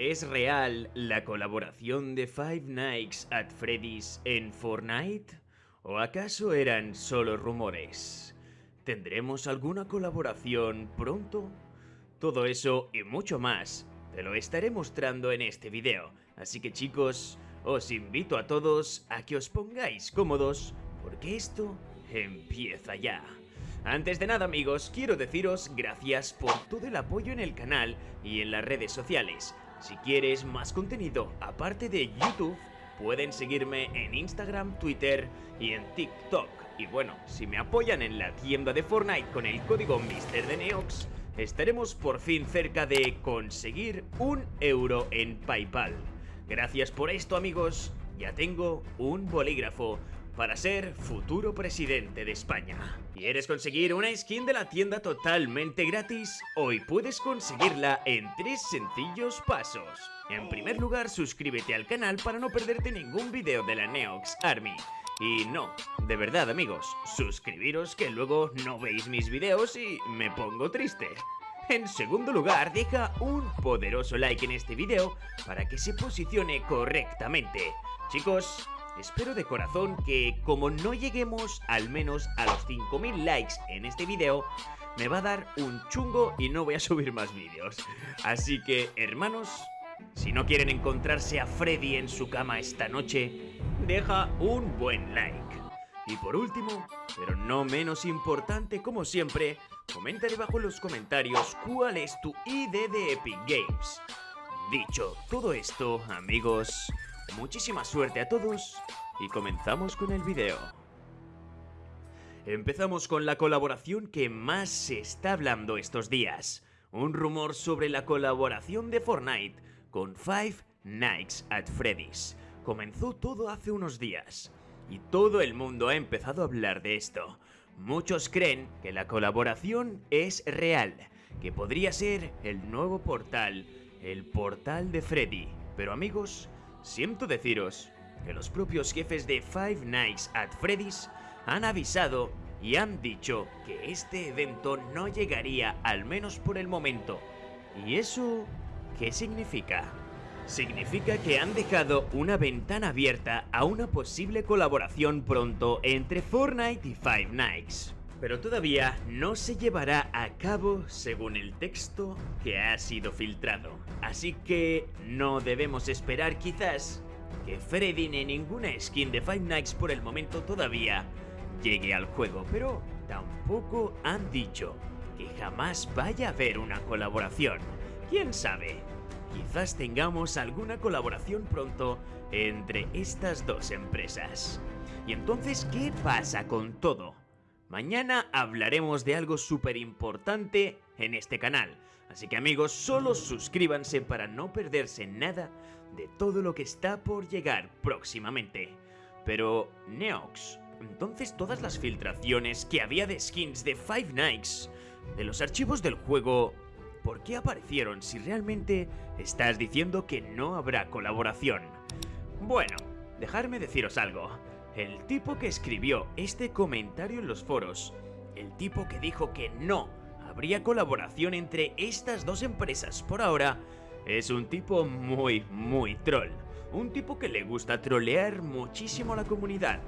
¿Es real la colaboración de Five Nights at Freddy's en Fortnite? ¿O acaso eran solo rumores? ¿Tendremos alguna colaboración pronto? Todo eso y mucho más te lo estaré mostrando en este video, así que chicos, os invito a todos a que os pongáis cómodos porque esto empieza ya. Antes de nada amigos, quiero deciros gracias por todo el apoyo en el canal y en las redes sociales. Si quieres más contenido aparte de YouTube, pueden seguirme en Instagram, Twitter y en TikTok. Y bueno, si me apoyan en la tienda de Fortnite con el código MrDeneox, estaremos por fin cerca de conseguir un euro en Paypal. Gracias por esto amigos, ya tengo un bolígrafo para ser futuro presidente de España. ¿Quieres conseguir una skin de la tienda totalmente gratis? Hoy puedes conseguirla en tres sencillos pasos. En primer lugar, suscríbete al canal para no perderte ningún video de la Neox Army. Y no, de verdad amigos, suscribiros que luego no veis mis videos y me pongo triste. En segundo lugar, deja un poderoso like en este video para que se posicione correctamente. Chicos, Espero de corazón que como no lleguemos al menos a los 5000 likes en este video, me va a dar un chungo y no voy a subir más vídeos. Así que, hermanos, si no quieren encontrarse a Freddy en su cama esta noche, deja un buen like. Y por último, pero no menos importante como siempre, comenta debajo en los comentarios cuál es tu ID de Epic Games. Dicho todo esto, amigos, Muchísima suerte a todos y comenzamos con el video. Empezamos con la colaboración que más se está hablando estos días. Un rumor sobre la colaboración de Fortnite con Five Nights at Freddy's. Comenzó todo hace unos días y todo el mundo ha empezado a hablar de esto. Muchos creen que la colaboración es real, que podría ser el nuevo portal, el portal de Freddy. Pero amigos, Siento deciros que los propios jefes de Five Nights at Freddy's han avisado y han dicho que este evento no llegaría al menos por el momento. ¿Y eso qué significa? Significa que han dejado una ventana abierta a una posible colaboración pronto entre Fortnite y Five Nights. Pero todavía no se llevará a cabo según el texto que ha sido filtrado. Así que no debemos esperar quizás que Freddy ni ninguna skin de Five Nights por el momento todavía llegue al juego, pero tampoco han dicho que jamás vaya a haber una colaboración. ¿Quién sabe? Quizás tengamos alguna colaboración pronto entre estas dos empresas. ¿Y entonces qué pasa con todo? Mañana hablaremos de algo súper importante en este canal, así que amigos solo suscríbanse para no perderse nada de todo lo que está por llegar próximamente. Pero, Neox, entonces todas las filtraciones que había de skins de Five Nights, de los archivos del juego, ¿por qué aparecieron si realmente estás diciendo que no habrá colaboración? Bueno, dejadme deciros algo. El tipo que escribió este comentario en los foros, el tipo que dijo que no habría colaboración entre estas dos empresas por ahora, es un tipo muy, muy troll. Un tipo que le gusta trolear muchísimo a la comunidad.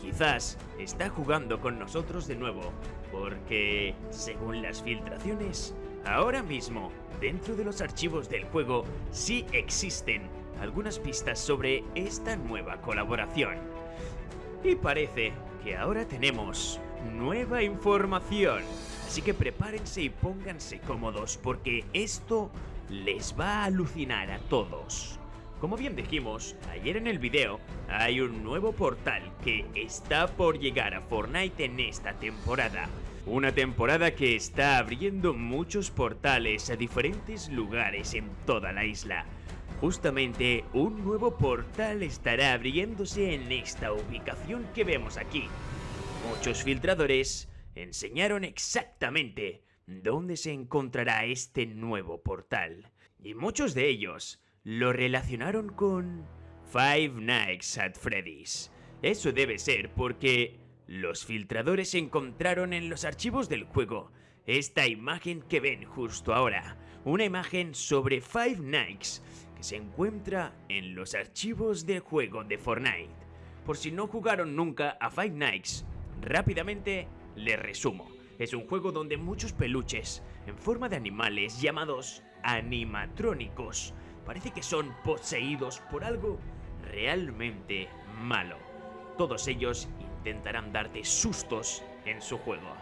Quizás está jugando con nosotros de nuevo, porque, según las filtraciones, ahora mismo, dentro de los archivos del juego, sí existen algunas pistas sobre esta nueva colaboración. Y parece que ahora tenemos nueva información. Así que prepárense y pónganse cómodos porque esto les va a alucinar a todos. Como bien dijimos ayer en el video, hay un nuevo portal que está por llegar a Fortnite en esta temporada. Una temporada que está abriendo muchos portales a diferentes lugares en toda la isla. Justamente un nuevo portal estará abriéndose en esta ubicación que vemos aquí. Muchos filtradores enseñaron exactamente dónde se encontrará este nuevo portal. Y muchos de ellos lo relacionaron con Five Nights at Freddy's. Eso debe ser porque los filtradores encontraron en los archivos del juego esta imagen que ven justo ahora una imagen sobre Five Nights se encuentra en los archivos del juego de Fortnite. Por si no jugaron nunca a Five Nights, rápidamente les resumo. Es un juego donde muchos peluches en forma de animales llamados animatrónicos parece que son poseídos por algo realmente malo. Todos ellos intentarán darte sustos en su juego.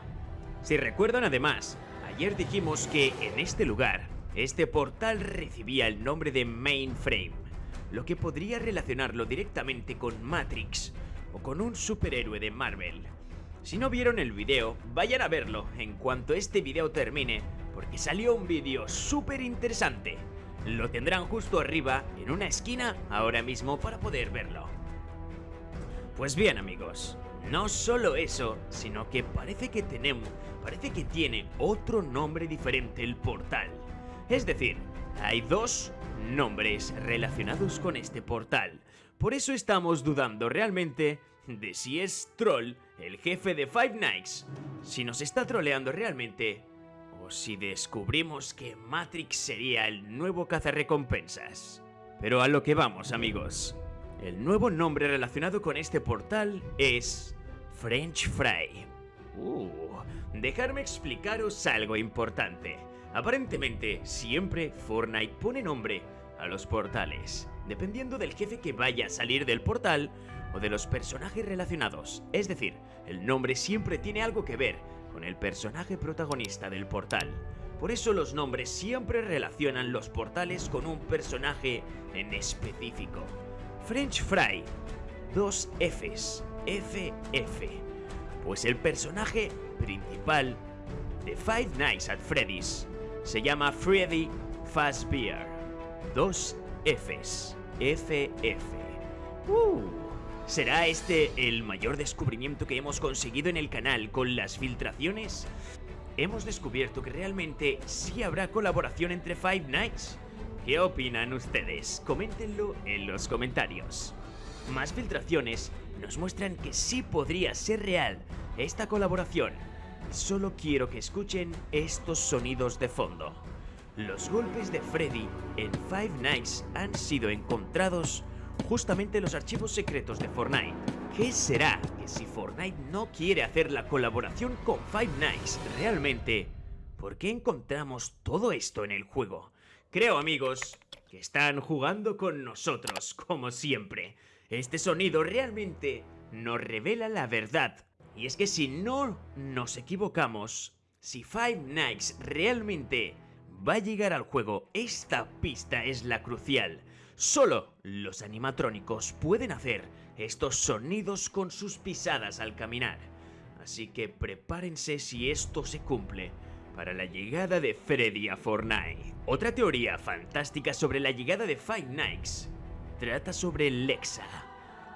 Si recuerdan además, ayer dijimos que en este lugar, este portal recibía el nombre de Mainframe, lo que podría relacionarlo directamente con Matrix o con un superhéroe de Marvel. Si no vieron el video, vayan a verlo en cuanto este video termine, porque salió un vídeo súper interesante. Lo tendrán justo arriba, en una esquina, ahora mismo para poder verlo. Pues bien amigos, no solo eso, sino que parece que tenemos, parece que tiene otro nombre diferente el portal. Es decir, hay dos nombres relacionados con este portal. Por eso estamos dudando realmente de si es Troll, el jefe de Five Nights, si nos está troleando realmente, o si descubrimos que Matrix sería el nuevo cazarrecompensas. Pero a lo que vamos, amigos. El nuevo nombre relacionado con este portal es French Fry. Uh, dejarme explicaros algo importante. Aparentemente, siempre Fortnite pone nombre a los portales, dependiendo del jefe que vaya a salir del portal o de los personajes relacionados. Es decir, el nombre siempre tiene algo que ver con el personaje protagonista del portal. Por eso los nombres siempre relacionan los portales con un personaje en específico. French Fry, dos Fs, FF. Pues el personaje principal de Five Nights at Freddy's se llama Freddy Fazbear. Dos Fs, FF. Uh. ¿Será este el mayor descubrimiento que hemos conseguido en el canal con las filtraciones? Hemos descubierto que realmente sí habrá colaboración entre Five Nights. ¿Qué opinan ustedes? Coméntenlo en los comentarios. Más filtraciones nos muestran que sí podría ser real esta colaboración. Solo quiero que escuchen estos sonidos de fondo. Los golpes de Freddy en Five Nights han sido encontrados justamente los archivos secretos de Fortnite. ¿Qué será que si Fortnite no quiere hacer la colaboración con Five Nights realmente? ¿Por qué encontramos todo esto en el juego? Creo amigos que están jugando con nosotros, como siempre. Este sonido realmente nos revela la verdad. Y es que si no nos equivocamos, si Five Nights realmente va a llegar al juego, esta pista es la crucial. Solo los animatrónicos pueden hacer estos sonidos con sus pisadas al caminar. Así que prepárense si esto se cumple para la llegada de Freddy a Fortnite. Otra teoría fantástica sobre la llegada de Five Nights trata sobre Lexa.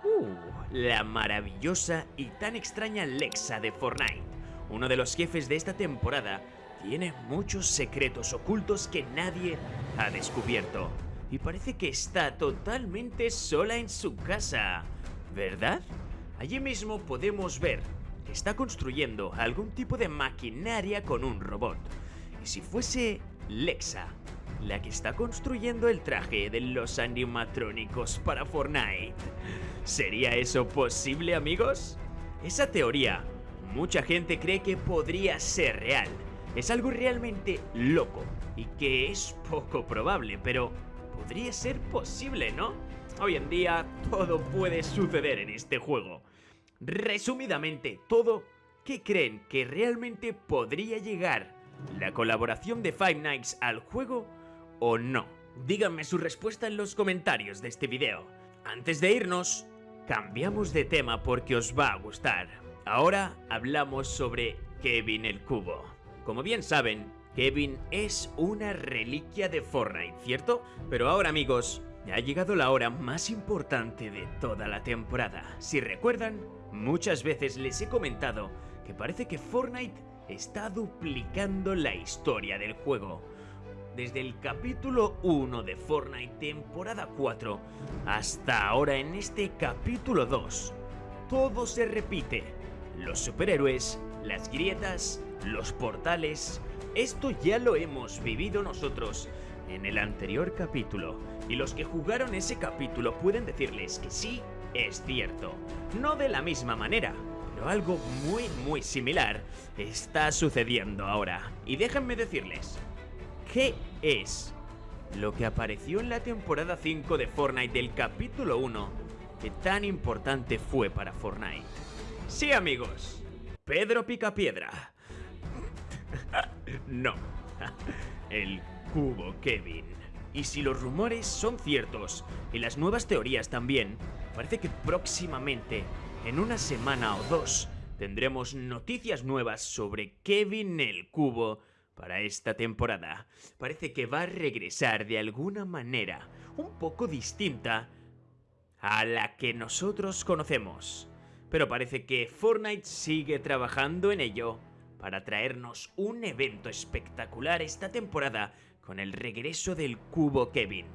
Uh, la maravillosa y tan extraña Lexa de Fortnite. Uno de los jefes de esta temporada tiene muchos secretos ocultos que nadie ha descubierto y parece que está totalmente sola en su casa, ¿verdad? Allí mismo podemos ver que está construyendo algún tipo de maquinaria con un robot. Y si fuese Lexa, la que está construyendo el traje de los animatrónicos para Fortnite, ¿sería eso posible amigos? Esa teoría, mucha gente cree que podría ser real. Es algo realmente loco y que es poco probable, pero podría ser posible, ¿no? Hoy en día todo puede suceder en este juego. Resumidamente, todo, ¿qué creen que realmente podría llegar la colaboración de Five Nights al juego o no? Díganme su respuesta en los comentarios de este video. Antes de irnos, cambiamos de tema porque os va a gustar. Ahora hablamos sobre Kevin el Cubo. Como bien saben, Kevin es una reliquia de Fortnite, ¿cierto? Pero ahora amigos, ha llegado la hora más importante de toda la temporada. Si recuerdan, muchas veces les he comentado que parece que Fortnite está duplicando la historia del juego. Desde el capítulo 1 de Fortnite temporada 4 hasta ahora en este capítulo 2, todo se repite. Los superhéroes, las grietas, los portales, Esto ya lo hemos vivido nosotros en el anterior capítulo, y los que jugaron ese capítulo pueden decirles que sí, es cierto. No de la misma manera, pero algo muy muy similar está sucediendo ahora. Y déjenme decirles, ¿qué es lo que apareció en la temporada 5 de Fortnite del capítulo 1 que tan importante fue para Fortnite? Sí amigos, Pedro Picapiedra. no, el cubo Kevin. Y si los rumores son ciertos, y las nuevas teorías también, parece que próximamente en una semana o dos tendremos noticias nuevas sobre Kevin el Cubo para esta temporada. Parece que va a regresar de alguna manera un poco distinta a la que nosotros conocemos. Pero parece que Fortnite sigue trabajando en ello para traernos un evento espectacular esta temporada con el regreso del cubo Kevin.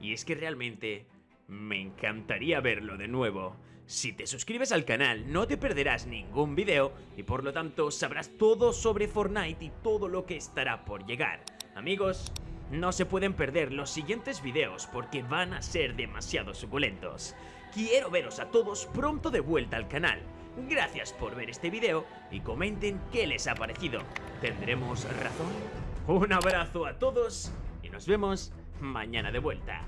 Y es que realmente me encantaría verlo de nuevo. Si te suscribes al canal no te perderás ningún video y por lo tanto sabrás todo sobre Fortnite y todo lo que estará por llegar. Amigos, no se pueden perder los siguientes videos porque van a ser demasiado suculentos. Quiero veros a todos pronto de vuelta al canal. Gracias por ver este video y comenten qué les ha parecido. ¿Tendremos razón? Un abrazo a todos y nos vemos mañana de vuelta.